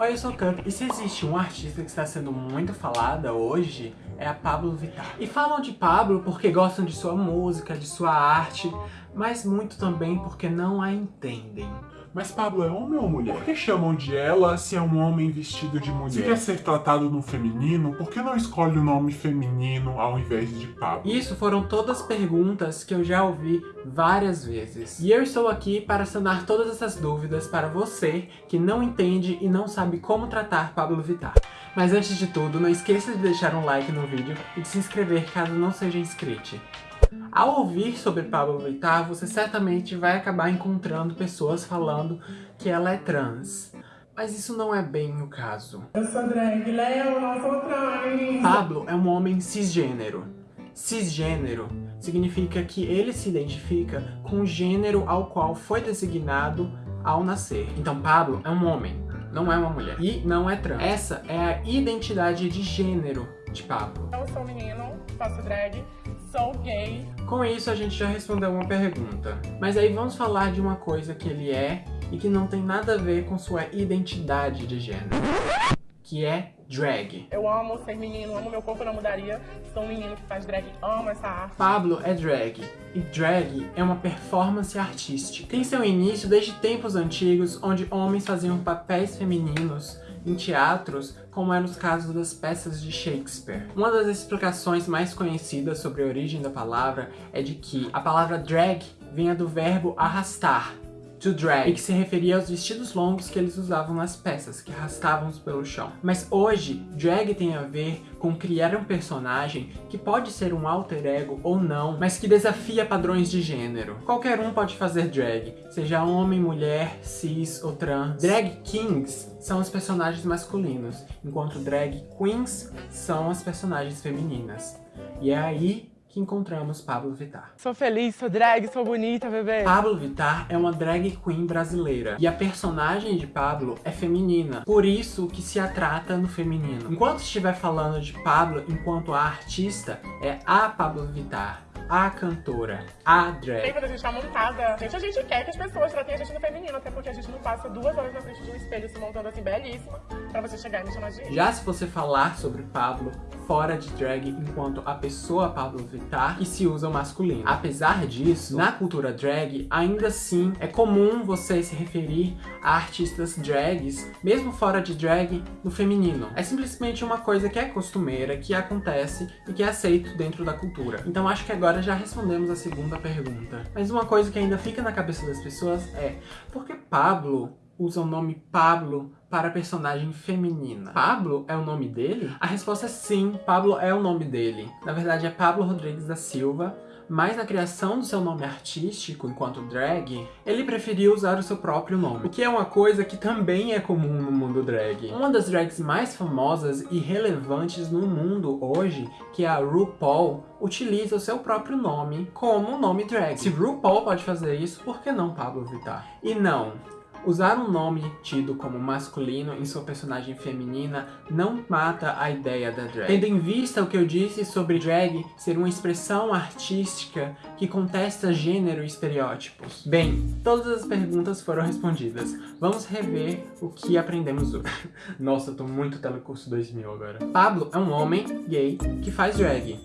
Oi, eu sou o Cup, e se existe um artista que está sendo muito falada hoje, é a Pablo Vittar. E falam de Pablo porque gostam de sua música, de sua arte, mas muito também porque não a entendem. Mas Pablo é homem ou mulher? Por que chamam de ela se é um homem vestido de mulher? Se quer ser tratado no feminino, por que não escolhe o nome feminino ao invés de Pablo? Isso foram todas perguntas que eu já ouvi várias vezes. E eu estou aqui para sanar todas essas dúvidas para você que não entende e não sabe como tratar Pablo Vittar. Mas antes de tudo, não esqueça de deixar um like no vídeo e de se inscrever caso não seja inscrito. Ao ouvir sobre Pablo Vittar, você certamente vai acabar encontrando pessoas falando que ela é trans. Mas isso não é bem o caso. Eu sou drag, Léo, não sou trans. Pablo é um homem cisgênero. Cisgênero significa que ele se identifica com o gênero ao qual foi designado ao nascer. Então Pablo é um homem, não é uma mulher. E não é trans. Essa é a identidade de gênero de Pablo. Eu sou menino, faço drag, sou gay. Com isso a gente já respondeu uma pergunta. Mas aí vamos falar de uma coisa que ele é e que não tem nada a ver com sua identidade de gênero. Que é drag. Eu amo ser menino, amo meu corpo, não mudaria. Sou um menino que faz drag, amo essa arte. Pablo é drag, e drag é uma performance artística. Tem seu início desde tempos antigos, onde homens faziam papéis femininos em teatros, como é nos casos das peças de Shakespeare. Uma das explicações mais conhecidas sobre a origem da palavra é de que a palavra drag vinha do verbo arrastar, to drag, e que se referia aos vestidos longos que eles usavam nas peças, que arrastavam pelo chão. Mas hoje, drag tem a ver com criar um personagem que pode ser um alter ego ou não, mas que desafia padrões de gênero. Qualquer um pode fazer drag, seja homem, mulher, cis ou trans. Drag kings são os personagens masculinos, enquanto drag queens são as personagens femininas. E é aí que encontramos Pablo Vittar. Sou feliz, sou drag, sou bonita, bebê. Pablo Vittar é uma drag queen brasileira e a personagem de Pablo é feminina, por isso que se a trata no feminino. Enquanto estiver falando de Pablo enquanto a artista, é a Pablo Vittar a cantora, a drag. Quando a gente tá montada, gente, a gente quer que as pessoas tratem a gente no feminino, até porque a gente não passa duas horas na frente de um espelho se montando assim belíssima pra você chegar e me chamar de Já se você falar sobre Pablo fora de drag enquanto a pessoa Pablo Vittar, que se usa o masculino. Apesar disso, na cultura drag, ainda assim é comum você se referir a artistas drags, mesmo fora de drag, no feminino. É simplesmente uma coisa que é costumeira, que acontece e que é aceito dentro da cultura. Então acho que agora já respondemos a segunda pergunta. Mas uma coisa que ainda fica na cabeça das pessoas é por que Pablo usa o nome Pablo para personagem feminina. Pablo é o nome dele? A resposta é sim, Pablo é o nome dele. Na verdade é Pablo Rodrigues da Silva, mas na criação do seu nome artístico, enquanto drag, ele preferiu usar o seu próprio nome, o que é uma coisa que também é comum no mundo drag. Uma das drags mais famosas e relevantes no mundo hoje, que é a RuPaul, utiliza o seu próprio nome como nome drag. Se RuPaul pode fazer isso, por que não Pablo Vittar? E não, Usar um nome tido como masculino em sua personagem feminina não mata a ideia da drag. Tendo em vista o que eu disse sobre drag ser uma expressão artística que contesta gênero e estereótipos. Bem, todas as perguntas foram respondidas. Vamos rever o que aprendemos hoje. Nossa, eu tô muito telecurso 2000 agora. Pablo é um homem gay que faz drag.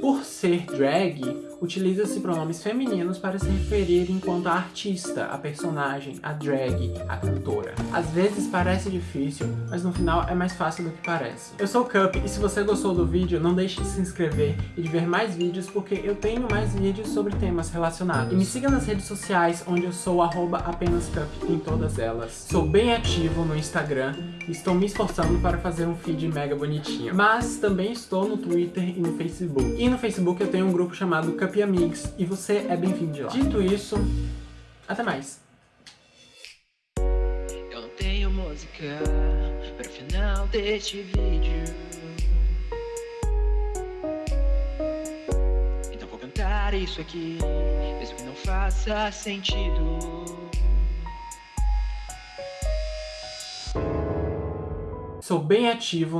Por ser drag, utiliza-se pronomes femininos para se referir enquanto a artista, a personagem, a drag, a cantora. Às vezes parece difícil, mas no final é mais fácil do que parece. Eu sou o Cup e se você gostou do vídeo, não deixe de se inscrever e de ver mais vídeos, porque eu tenho mais vídeos sobre temas relacionados. E me siga nas redes sociais, onde eu sou apenascup em todas elas. Sou bem ativo no Instagram e estou me esforçando para fazer um feed mega bonitinho. Mas também estou no Twitter e no Facebook. E no Facebook eu tenho um grupo chamado Cup Amigos e você é bem-vindo de lá. Dito isso, até mais. Eu não tenho música para o final deste vídeo. Então vou cantar isso aqui, mesmo que não faça sentido. Sou bem ativo